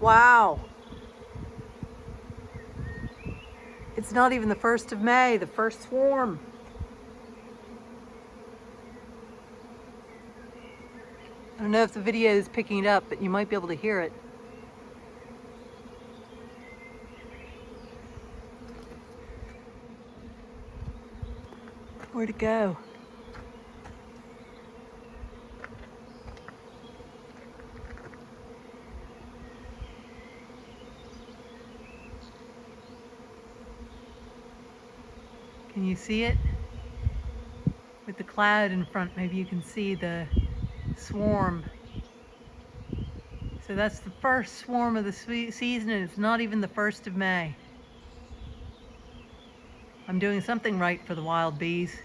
Wow. It's not even the 1st of May, the first swarm. I don't know if the video is picking it up, but you might be able to hear it. Where'd it go? Can you see it? With the cloud in front, maybe you can see the swarm. So that's the first swarm of the season and it's not even the 1st of May. I'm doing something right for the wild bees.